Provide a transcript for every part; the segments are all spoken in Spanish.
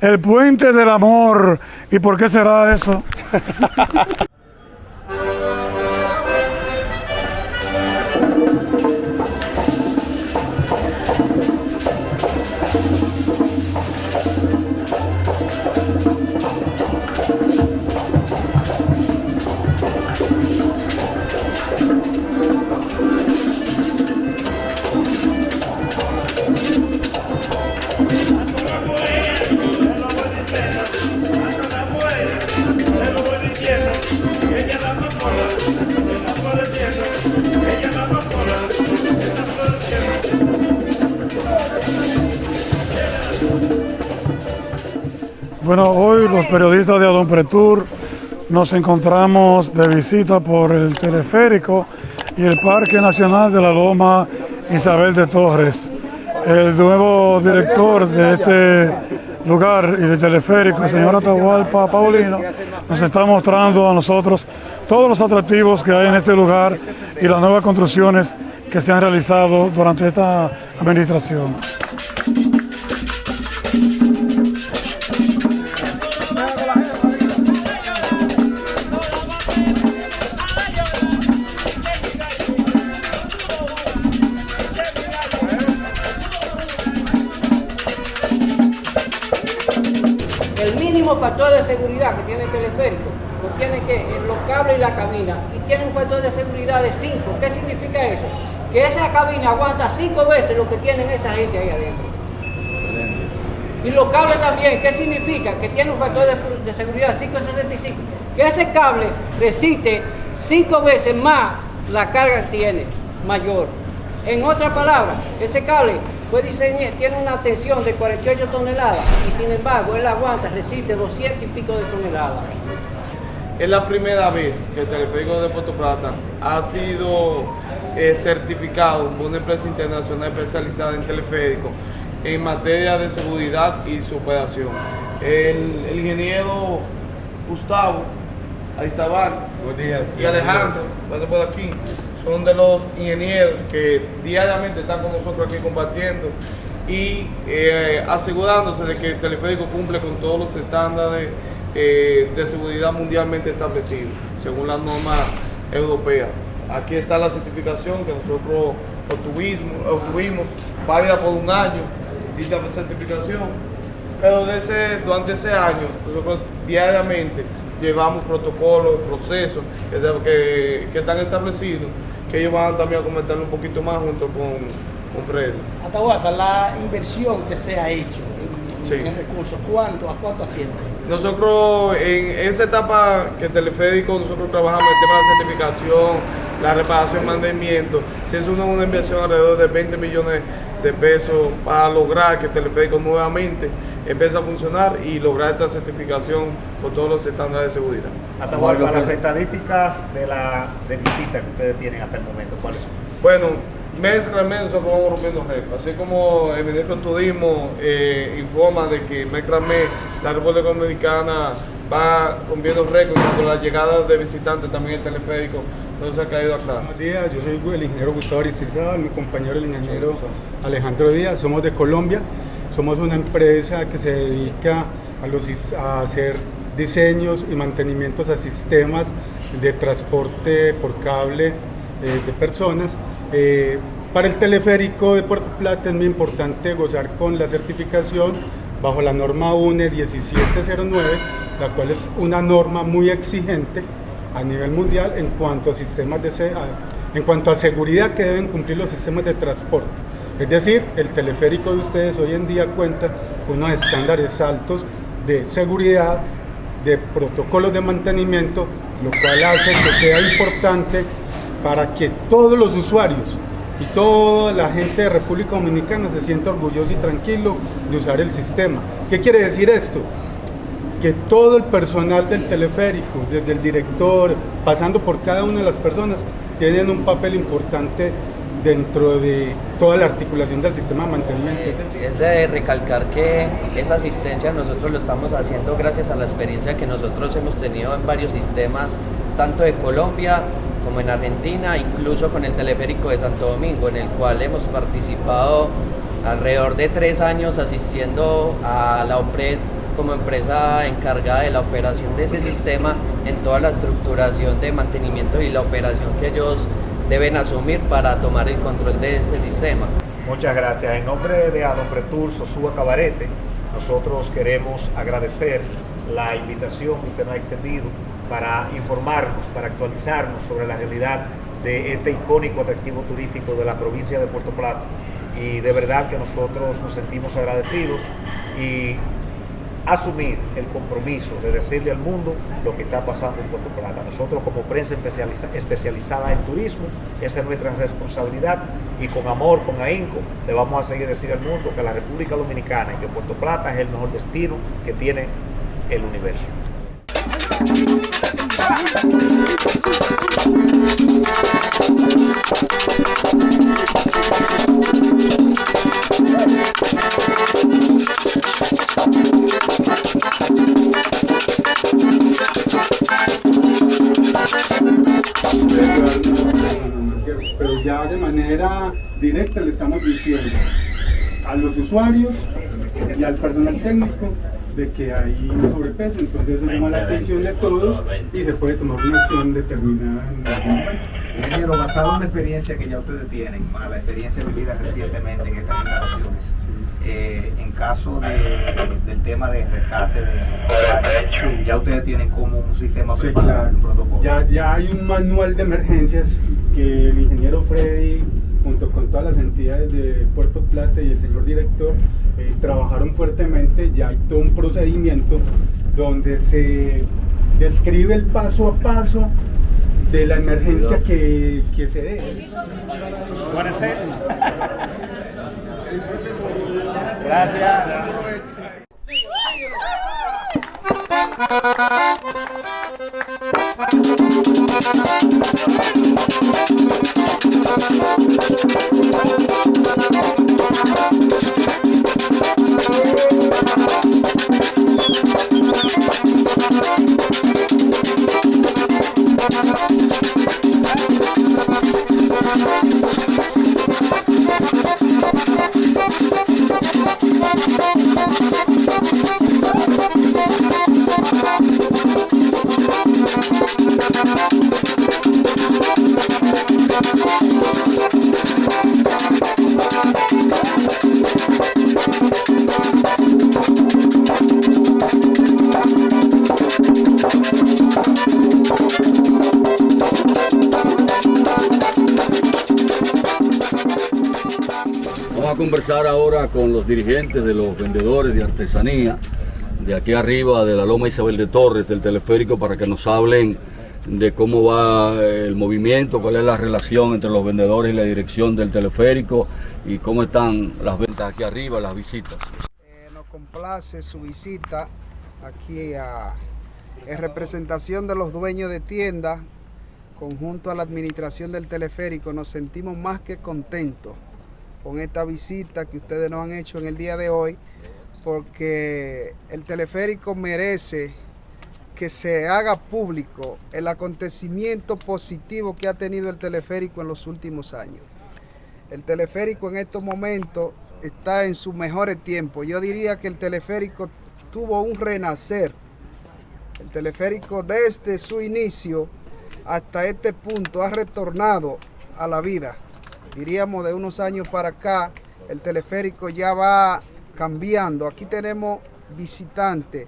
el puente del amor. ¿Y por qué será eso? Pretour nos encontramos de visita por el teleférico y el Parque Nacional de la Loma Isabel de Torres. El nuevo director de este lugar y del teleférico, el señor Atahualpa Paulino, nos está mostrando a nosotros todos los atractivos que hay en este lugar y las nuevas construcciones que se han realizado durante esta administración. Tiene que los cables y la cabina y tiene un factor de seguridad de 5. ¿Qué significa eso? Que esa cabina aguanta 5 veces lo que tienen esa gente ahí adentro. Y los cables también, ¿qué significa? Que tiene un factor de, seguridad 5.65. Que ese cable resiste 5 veces más la carga que tiene, mayor. En otras palabras, ese cable fue diseñado, tiene una tensión de 48 toneladas y sin embargo él aguanta, resiste 200 y pico de toneladas. Es la primera vez que el teleférico de Puerto Plata ha sido eh, certificado por una empresa internacional especializada en teleférico en materia de seguridad y su operación. El, ingeniero Gustavo Aiztabal y Alejandro, por aquí, son de los ingenieros que diariamente están con nosotros aquí compartiendo y eh, asegurándose de que el teleférico cumple con todos los estándares eh, de seguridad mundialmente establecidos, según las normas europeas. Aquí está la certificación que nosotros obtuvimos, obtuvimos válida por un año, dicha certificación, pero durante ese año nosotros diariamente llevamos protocolos, procesos que, que están establecidos que ellos van también a comentarlo un poquito más junto con, con Freddy. Atahualpa, la inversión que se ha hecho en, recursos, ¿cuánto, ¿a cuánto asciende? Nosotros en esa etapa que Teleférico, nosotros trabajamos en el tema de la certificación, la reparación, mantenimiento, se hizo una, una inversión alrededor de 20 millones de pesos para lograr que Teleférico nuevamente empiece a funcionar y lograr esta certificación con todos los estándares de seguridad. Atahualpa, las estadísticas de la de visita que ustedes tienen hasta el momento, ¿cuáles son? Bueno, mes a mes nosotros vamos rompiendo récords. Así como el ministro de Turismo eh, informa de que mes tras mes la República Dominicana va rompiendo récords con la llegada de visitantes también el teleférico no se ha caído atrás. Buenos días, yo soy el ingeniero Gustavo Aristizábal, mi compañero el ingeniero Alejandro Díaz, somos de Colombia, somos una empresa que se dedica a, los, a hacer diseños y mantenimientos a sistemas de transporte por cable eh, de personas. Eh, para el teleférico de Puerto Plata es muy importante gozar con la certificación bajo la norma UNE 1709, la cual es una norma muy exigente a nivel mundial en cuanto a sistemas de en cuanto a seguridad que deben cumplir los sistemas de transporte. Es decir, el teleférico de ustedes hoy en día cuenta con unos estándares altos de seguridad, de protocolos de mantenimiento, lo cual hace que sea importante para que todos los usuarios y toda la gente de República Dominicana se sienta orgulloso y tranquilo de usar el sistema. ¿Qué quiere decir esto? que todo el personal del teleférico, desde el director, pasando por cada una de las personas, tienen un papel importante dentro de toda la articulación del sistema de mantenimiento. Eh, es de recalcar que esa asistencia nosotros lo estamos haciendo gracias a la experiencia que nosotros hemos tenido en varios sistemas, tanto de Colombia como en Argentina, incluso con el teleférico de Santo Domingo, en el cual hemos participado alrededor de tres años asistiendo a la OPRED como empresa encargada de la operación de ese sistema en toda la estructuración de mantenimiento y la operación que ellos deben asumir para tomar el control de este sistema. Muchas gracias. En nombre de Adompretur Sosúa Cabarete, nosotros queremos agradecer la invitación que usted nos ha extendido para informarnos, para actualizarnos sobre la realidad de este icónico atractivo turístico de la provincia de Puerto Plata. Y de verdad que nosotros nos sentimos agradecidos y asumir el compromiso de decirle al mundo lo que está pasando en Puerto Plata. Nosotros como prensa especializada en turismo, esa es nuestra responsabilidad y con amor, con ahínco, le vamos a seguir decir al mundo que la República Dominicana y que Puerto Plata es el mejor destino que tiene el universo. Pero ya de manera directa le estamos diciendo a los usuarios y al personal técnico de que hay un sobrepeso, entonces eso llama la atención de todos y se puede tomar una acción determinada en algún momento. Ingeniero, basado en la experiencia que ya ustedes tienen, la experiencia vivida recientemente en estas instalaciones, eh, en caso del tema de rescate de ya ustedes tienen como un sistema preparado, un protocolo. Ya, ya hay un manual de emergencias que el ingeniero Freddy junto con todas las entidades de Puerto Plata y el señor director, eh, trabajaron fuertemente, ya hay todo un procedimiento donde se describe el paso a paso de la emergencia que, que se dé. Gracias. Vamos a conversar ahora con los dirigentes de los vendedores de artesanía de aquí arriba de la Loma Isabel de Torres del teleférico para que nos hablen de cómo va el movimiento, cuál es la relación entre los vendedores y la dirección del teleférico y cómo están las ventas aquí arriba, las visitas. Eh, nos complace su visita aquí a, en representación de los dueños de tiendas, conjunto a la administración del teleférico, nos sentimos más que contentos con esta visita que ustedes nos han hecho en el día de hoy, porque el teleférico merece que se haga público el acontecimiento positivo que ha tenido el teleférico en los últimos años. El teleférico en estos momentos está en sus mejores tiempos. Yo diría que el teleférico tuvo un renacer. El teleférico desde su inicio hasta este punto ha retornado a la vida diríamos de unos años para acá, el teleférico ya va cambiando. Aquí tenemos visitantes,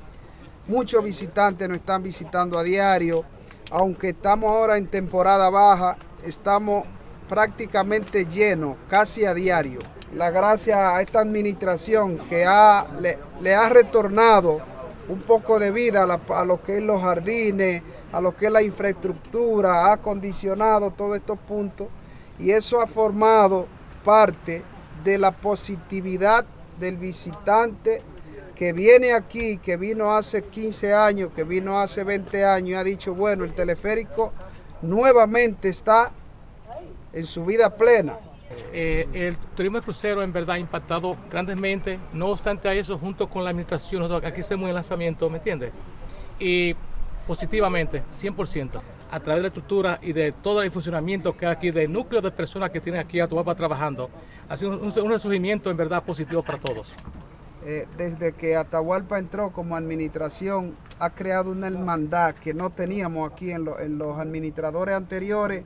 muchos visitantes nos están visitando a diario, aunque estamos ahora en temporada baja, estamos prácticamente llenos, casi a diario. La gracias a esta administración que ha, le, ha retornado un poco de vida a, a, lo que es los jardines, a lo que es la infraestructura, ha acondicionado todos estos puntos y eso ha formado parte de la positividad del visitante que viene aquí, que vino hace 15 años, que vino hace 20 años y ha dicho, bueno, el teleférico nuevamente está en su vida plena. Eh, el turismo de crucero en verdad ha impactado grandemente, no obstante a eso, junto con la administración, aquí hacemos el lanzamiento, ¿me entiendes? Y positivamente, 100% a través de la estructura y de todo el funcionamiento que hay aquí, del núcleo de personas que tienen aquí a tu papá trabajando, ha sido un, un resurgimiento en verdad positivo para todos. eh, desde que Atahualpa entró como administración, ha creado una hermandad que no teníamos aquí en, lo- en los administradores anteriores.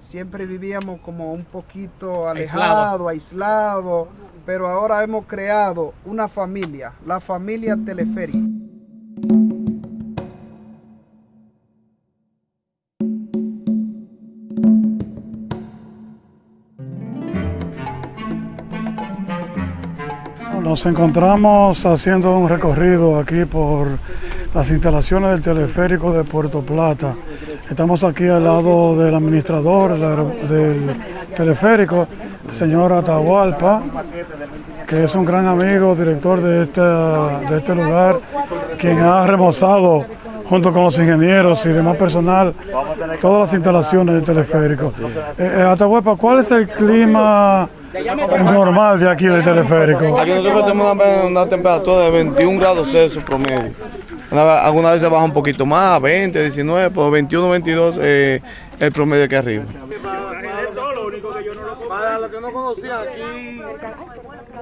Siempre vivíamos como un poquito alejado, aislado, pero ahora hemos creado una familia, la familia teleférica. Nos encontramos haciendo un recorrido aquí por las instalaciones del teleférico de Puerto Plata. Estamos aquí al lado del administrador del teleférico, el señor Atahualpa, que es un gran amigo, director de, de este lugar, quien ha remozado junto con los ingenieros y demás personal todas las instalaciones del teleférico. Eh, eh, Atahualpa, ¿cuál es el clima normal de aquí del teleférico? Aquí nosotros tenemos una, una temperatura de 21 grados Celsius promedio. Una- Algunas veces baja un poquito más, 20, 19, pero 21, 22 eh, el promedio que arriba. Para los que no conocían, aquí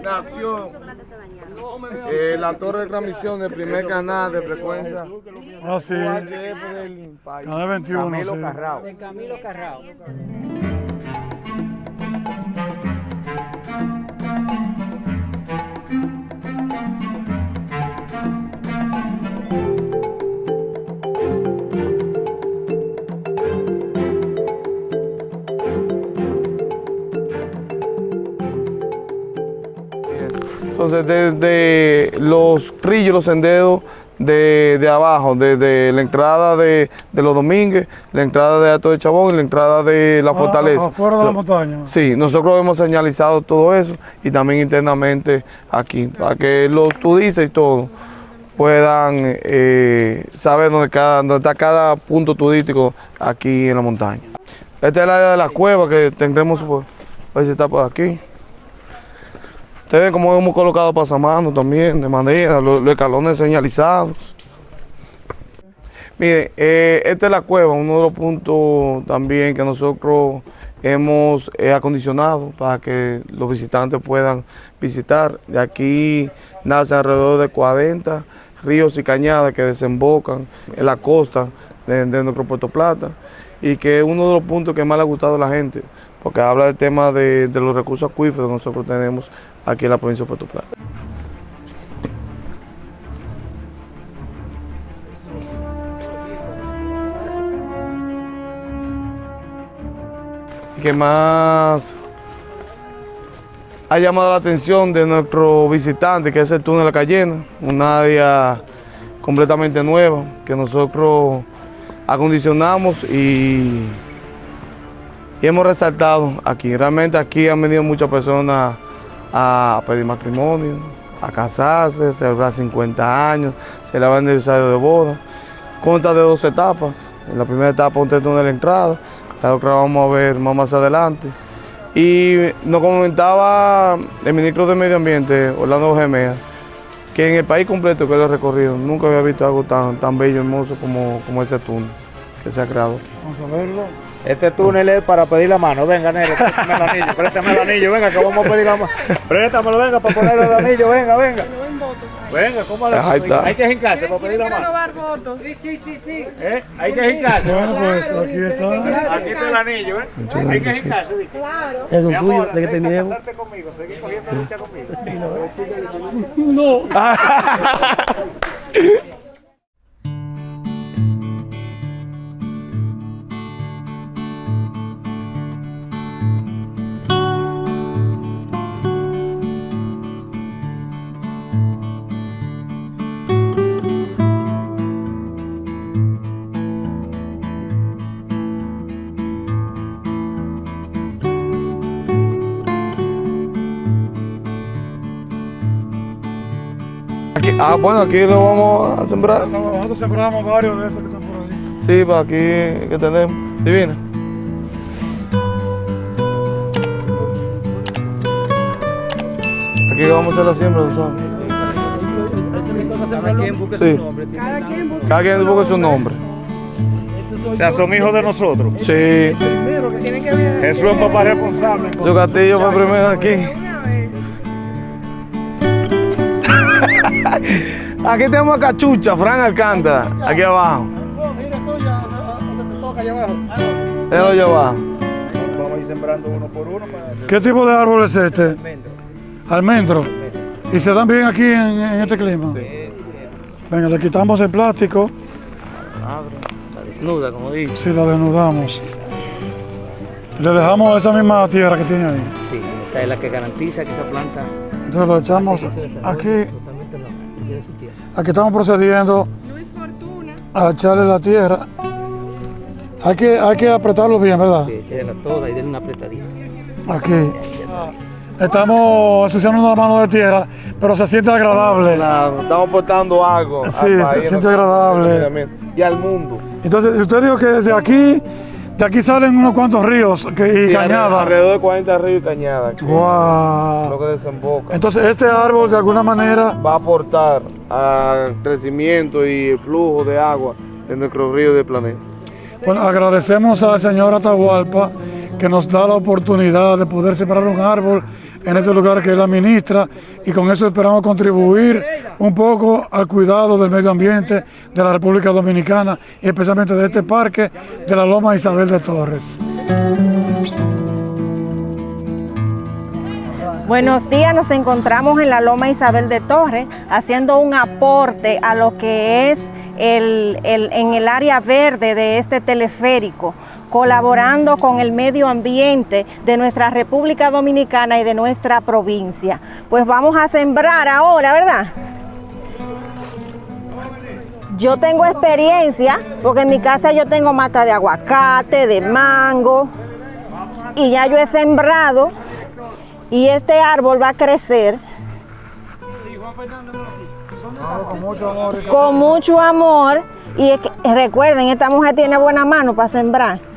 nació eh, la torre de transmisión del primer canal de frecuencia Ah, sí. UHF del país. Canal 21, Camilo sí. Carrao. De Camilo Carrao. Entonces, desde los trillos, los senderos de, de abajo, desde la entrada de, de los Domínguez, la entrada de Alto de Chabón y la entrada de la Ah, Fortaleza. afuera de la montaña. Sí, nosotros hemos señalizado todo eso y también internamente aquí, para que los turistas y todo puedan eh, saber dónde, cada, dónde está cada punto turístico aquí en la montaña. Esta es la área de la cueva que tendremos, por, a ver si está por aquí. Ustedes cómo hemos colocado pasamanos también, de madera, los, escalones señalizados. Mire, eh, esta es la cueva, uno de los puntos también que nosotros hemos eh, acondicionado para que los visitantes puedan visitar. De aquí nace alrededor de 40 ríos y cañadas que desembocan en la costa de, nuestro Puerto Plata y que es uno de los puntos que más le ha gustado a la gente, porque habla del tema de los recursos acuíferos que nosotros tenemos aquí en la provincia de Puerto Plata. que más ha llamado la atención de nuestro visitante, que es el túnel de la Cayena, una área completamente nueva que nosotros acondicionamos y, y hemos resaltado aquí. Realmente aquí han venido muchas personas a pedir matrimonio, a casarse, celebrar 50 años, celebrar el aniversario de boda. Consta de dos etapas. En la primera etapa un túnel de la entrada, la otra vamos a ver más, más adelante. Y nos comentaba el ministro de Medio Ambiente, Orlando Gemea, que en el país completo que lo he recorrido, nunca había visto algo tan, tan bello, hermoso como, como ese túnel que se ha creado. Vamos a verlo. Este túnel es para pedir la mano. Venga, negro, préstame el anillo, préstame el anillo, venga, que vamos a pedir la mano. Préstamelo, venga, para ponerle el anillo, venga, venga. Venga, ¿cómo le Ahí está. Hay que hincarse para pedir la mano. Sí, sí, sí, sí. ¿Eh? Hay que hincarse. Bueno, pues aquí está. Aquí está el anillo, ¿eh? Hay que hincarse. dice. Es Mi un tuyo, de que terminemos. casarte conmigo, seguir cogiendo lucha conmigo. Aquí- ah, bueno, aquí lo vamos a sembrar. Nosotros sembramos varios de esos que están por ahí. Sí, para aquí que tenemos. Divina. Aquí vamos a hacer la siembra, ¿tú sabes? Cada quien busque Sí. su nombre. tiene Cada quien busca Cada quien busca su nombre. O sea, son hijos de nosotros. Sí. Jesús es papá responsable. Su castillo fue primero aquí. Aquí tenemos a Cachucha, Fran Alcántara, aquí abajo. Mira tú ya, donde te toca allá abajo. Eso yo abajo. Vamos a ir sembrando uno por uno. Para... ¿Qué tipo de árbol es este? Almendro. ¿Y se dan bien aquí en, en este clima? Venga, le quitamos el plástico. La desnuda, como dice. Sí, la desnudamos. Le dejamos esa misma tierra que tiene ahí. Sí, esta es la que garantiza que esa planta Entonces lo echamos desarrolle aquí. De su tierra. Aquí estamos procediendo a echarle la tierra. Hay que, hay que apretarlo bien, ¿verdad? Sí, échela toda y denle una apretadita. Aquí. Estamos ensuciando una mano de tierra, pero se siente agradable. Claro, estamos aportando algo. Sí, al se siente a agradable. Y al mundo. Entonces, usted dijo que desde aquí, de aquí salen unos cuantos ríos que, y Sí, cañadas. Alrededor de 40 ríos y cañadas. Wow. Lo que desemboca. Entonces, este árbol de alguna manera va a aportar al crecimiento y el flujo de agua de nuestros ríos del planeta. Bueno, agradecemos al señor Atahualpa que nos da la oportunidad de poder sembrar un árbol en este lugar que él administra y con eso esperamos contribuir un poco al cuidado del medio ambiente de la República Dominicana y especialmente de este parque de la Loma Isabel de Torres. Buenos días, nos encontramos en la Loma Isabel de Torres haciendo un aporte a lo que es el, el- en el área verde de este teleférico, colaborando con el medio ambiente de nuestra República Dominicana y de nuestra provincia. Pues vamos a sembrar ahora, ¿verdad? Yo tengo experiencia porque en mi casa yo tengo mata de aguacate, de mango y ya yo he sembrado y este árbol va a crecer con mucho amor y recuerden, esta mujer tiene buena mano para sembrar.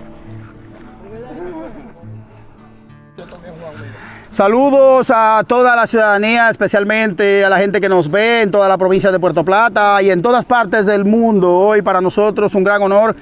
Saludos a toda la ciudadanía, especialmente a la gente que nos ve en toda la provincia de Puerto Plata y en todas partes del mundo. Hoy para nosotros un gran honor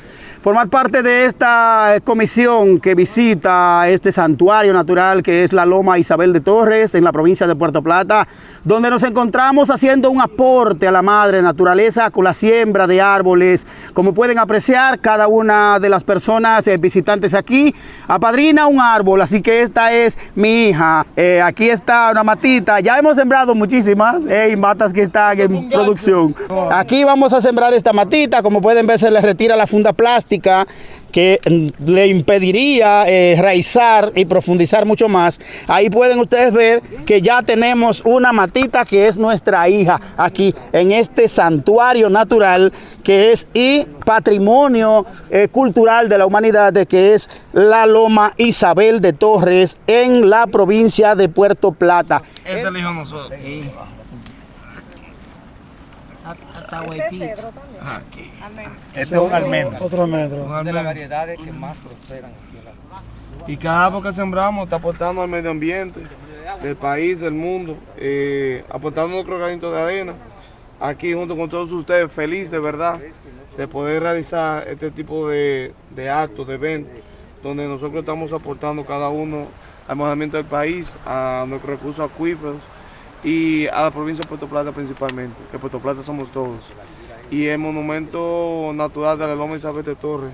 formar parte de esta comisión que visita este santuario natural que es la Loma Isabel de Torres en la provincia de Puerto Plata, donde nos encontramos haciendo un aporte a la madre naturaleza con la siembra de árboles. Como pueden apreciar, cada una de las personas eh, visitantes aquí apadrina un árbol, así que esta es mi hija. Eh, aquí está una matita, ya hemos sembrado muchísimas eh, matas que están en producción. Aquí vamos a sembrar esta matita, como pueden ver se le retira la funda plástica que le impediría eh, raizar y profundizar mucho más. Ahí pueden ustedes ver que ya tenemos una matita que es nuestra hija aquí en este santuario natural que es y patrimonio eh, cultural de la humanidad de que es la Loma Isabel de Torres en la provincia de Puerto Plata. Este es el hijo de nosotros. Aquí. Este es un almendro. Otro almendro. Un de las variedades que más prosperan aquí en la Y cada árbol que sembramos está aportando al medio ambiente del país, del mundo, eh, aportando nuestro granito de arena. Aquí junto con todos ustedes, feliz de verdad de poder realizar este tipo de, de actos, de eventos, donde nosotros estamos aportando cada uno al mejoramiento del país, a nuestros recursos acuíferos y a la provincia de Puerto Plata principalmente, que Puerto Plata somos todos. Y el monumento natural de la Loma Isabel de Torres,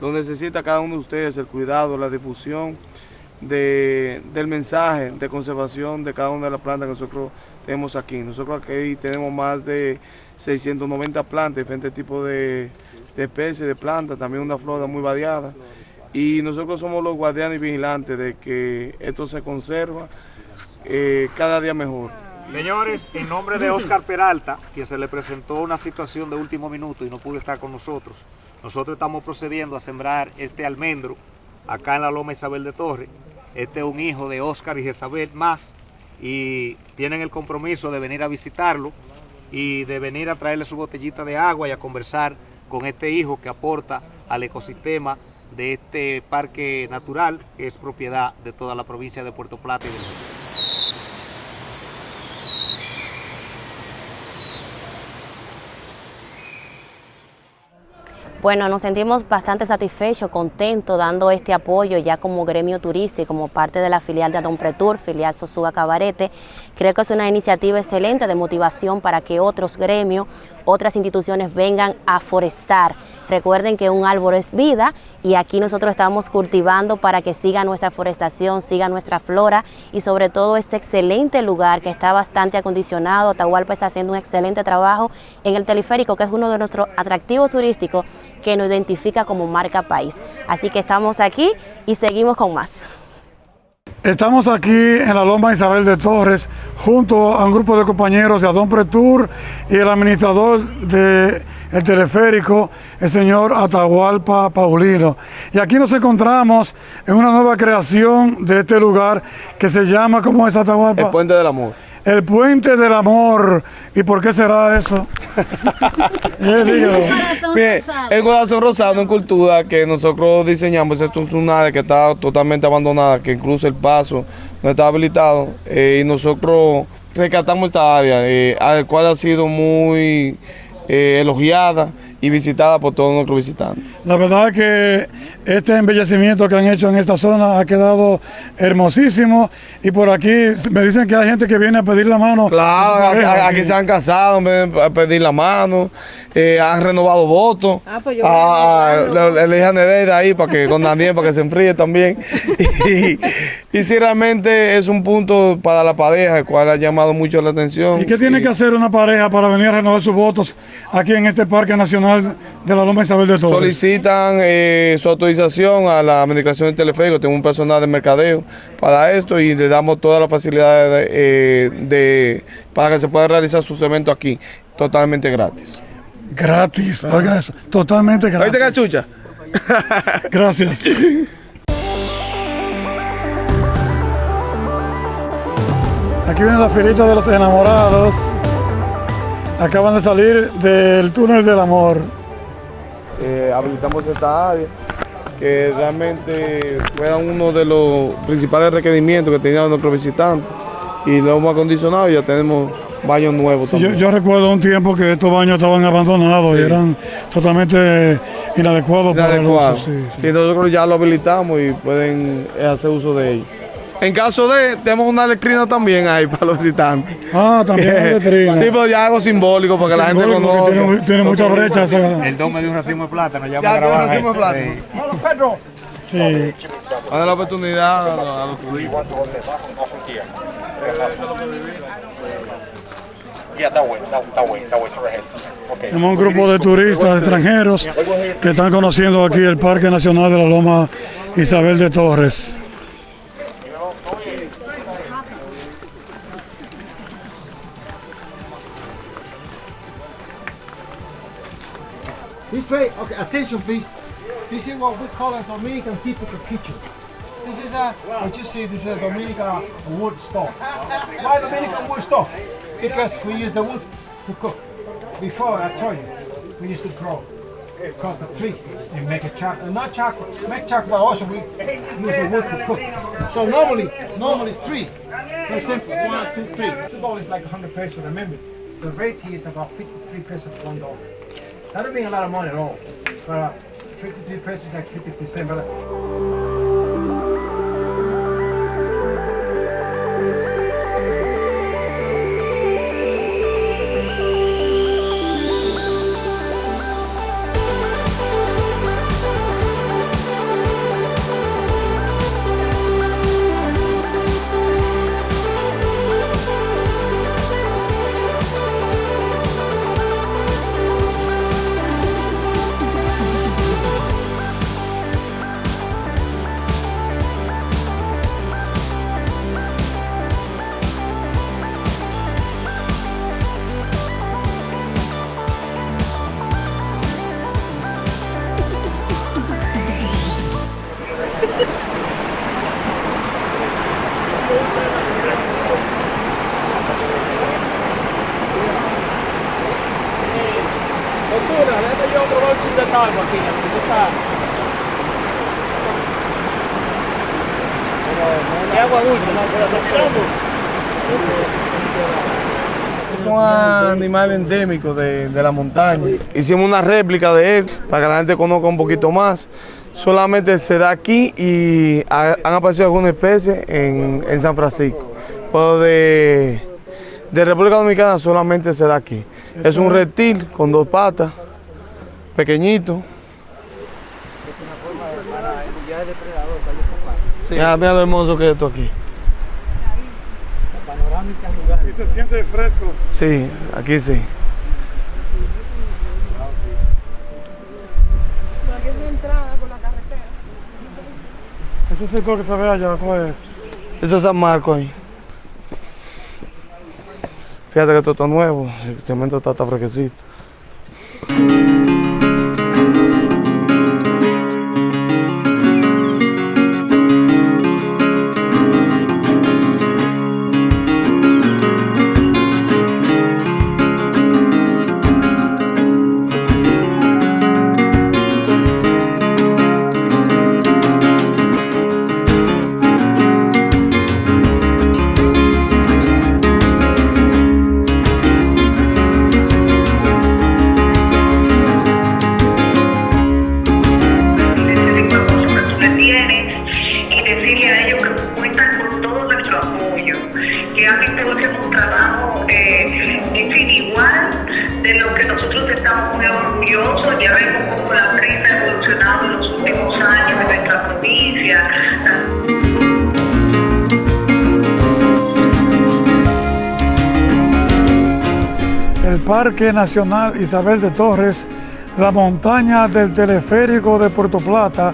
donde necesita cada uno de ustedes el cuidado, la difusión de- del mensaje de conservación de cada una de las plantas que nosotros tenemos aquí. Nosotros aquí tenemos más de 690 plantas, diferentes tipos de, de especies de plantas, también una flora muy variada. Y nosotros somos los guardianes y vigilantes de que esto se conserva eh, cada día mejor. Señores, en nombre de Oscar Peralta, quien se le presentó una situación de último minuto y no pudo estar con nosotros, nosotros estamos procediendo a sembrar este almendro acá en la Loma Isabel de Torres. Este es un hijo de Oscar y Isabel más y tienen el compromiso de venir a visitarlo y de venir a traerle su botellita de agua y a conversar con este hijo que aporta al ecosistema de este parque natural que es propiedad de toda la provincia de Puerto Plata y del Bueno, nos sentimos bastante satisfechos, contentos, dando este apoyo ya como gremio turístico, como parte de la filial de Adon Pretur, filial Sosúa Cabarete. Creo que es una iniciativa excelente de motivación para que otros gremios, otras instituciones vengan a forestar. Recuerden que un árbol es vida y aquí nosotros estamos cultivando para que siga nuestra forestación, siga nuestra flora y sobre todo este excelente lugar que está bastante acondicionado. Atahualpa está haciendo un excelente trabajo en el teleférico, que es uno de nuestros atractivos turísticos que nos identifica como marca país. Así que estamos aquí y seguimos con más. Estamos aquí en la Loma Isabel de Torres junto a un grupo de compañeros de Adón Pretur y el administrador del teleférico, el señor Atahualpa Paulino. Y aquí nos encontramos en una nueva creación de este lugar que se llama, ¿cómo es Atahualpa? El Puente del Amor. El Puente del Amor. ¿Y por qué será eso? eh, Bien, el corazón rosado en cultura que nosotros diseñamos, esto es una área que está totalmente abandonada, que incluso el paso no está habilitado eh, y nosotros rescatamos esta área, eh, al cual ha sido muy eh, elogiada y visitada por todos nuestros visitantes. La verdad que este embellecimiento que han hecho en esta zona ha quedado hermosísimo y por aquí me dicen que hay gente que viene a pedir la mano. Claro, aquí, aquí, se han casado, a pedir la mano, eh, han renovado votos. Ah, pues yo ah, le, le dije de ahí para que con Daniel para que se enfríe también. y, y si realmente es un punto para la pareja, el cual ha llamado mucho la atención. ¿Y qué tiene que hacer una pareja para venir a renovar sus votos aquí en este Parque Nacional de la Loma Isabel de Torres? Solicitan eh, su autorización a la administración del teleférico, tengo un personal de mercadeo para esto y le damos todas las facilidades de, eh, de, para que se pueda realizar sus eventos aquí, totalmente gratis. Gratis, oiga eso, totalmente gratis. ¿Oíste cachucha? Gracias. Aquí viene la filita de los enamorados. Acaban de salir del túnel del amor. Eh, habilitamos esta área que realmente fuera uno de los principales requerimientos que tenían nuestros visitantes y lo hemos acondicionado y ya tenemos baños nuevos. Sí, yo, yo, recuerdo un tiempo que estos baños estaban abandonados sí. y eran totalmente inadecuados, inadecuados. para el uso. Sí. nosotros ya lo habilitamos y pueden hacer uso de ellos. En caso de, tenemos una letrina también ahí para los visitantes. Ah, también una letrina. Sí, pero ya algo simbólico para que la gente conozca. Tiene, tiene muchas brechas. El don me dio un racimo de plátano ya, ya para grabar. un racimo de plátano. Sí. Pedro! Sí. Dale la oportunidad a los turistas. Ya está bueno, está bueno, está bueno. Tenemos un grupo de turistas extranjeros que están conociendo aquí el Parque Nacional de la Loma Isabel de Torres. This way, okay, attention please. This is what we call a Dominican typical kitchen. This is a, what you see, this is a Dominican wood stove. Why Dominican wood stove? Because we use the wood to cook. Before, I told you, we used to grow, cut the tree and make a chocolate, not chocolate, make chocolate, but also we use the wood to cook. So normally, normally it's three. For example, one, two, three. Two dollars is like 100 pesos, remember. The rate here is about 53 pesos for one dollar. That don't mean a lot of money at all. But uh, 53 pesos is like 50 percent. ¿Qué agua dulce? ¿No? ¿Pero está tirando? son animales endémicos de, de la montaña. Hicimos una réplica de él para que la gente conozca un poquito más. Solamente se da aquí y ha- han aparecido algunas especies en, en San Francisco. Pero de, de República Dominicana solamente se da aquí. Es un reptil con dos patas, pequeñito. Mira, mira lo hermoso que es esto aquí. Y se siente fresco. Sí, aquí sí. Ese sector que se ve allá, ¿cuál es? Eso es San Marco ahí. Fíjate que esto está nuevo, el cemento está, está fresquecito. Parque Nacional Isabel de Torres, la montaña del teleférico de Puerto Plata,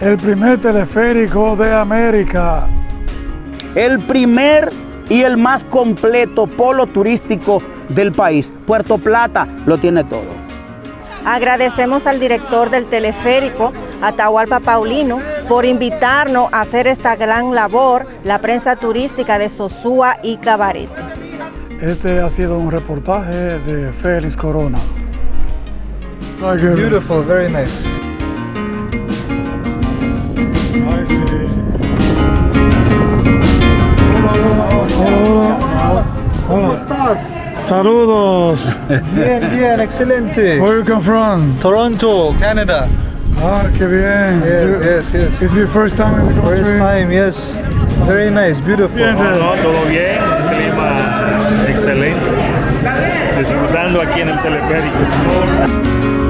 el primer teleférico de América. El primer y el más completo polo turístico del país. Puerto Plata lo tiene todo. Agradecemos al director del teleférico, Atahualpa Paulino, por invitarnos a hacer esta gran labor, la prensa turística de Sosúa y Cabarete. Este ha sido un reportaje de Félix Corona. Beautiful, very nice. ¿Cómo estás? Saludos. Bien, bien, excelente. Where you come from? Toronto, Canada. Ah, qué bien. Yes, You- yes, yes. Is your first time in the country? First time, yes. Very nice, beautiful. Todo bien, excelente. Disfrutando aquí en el teleférico.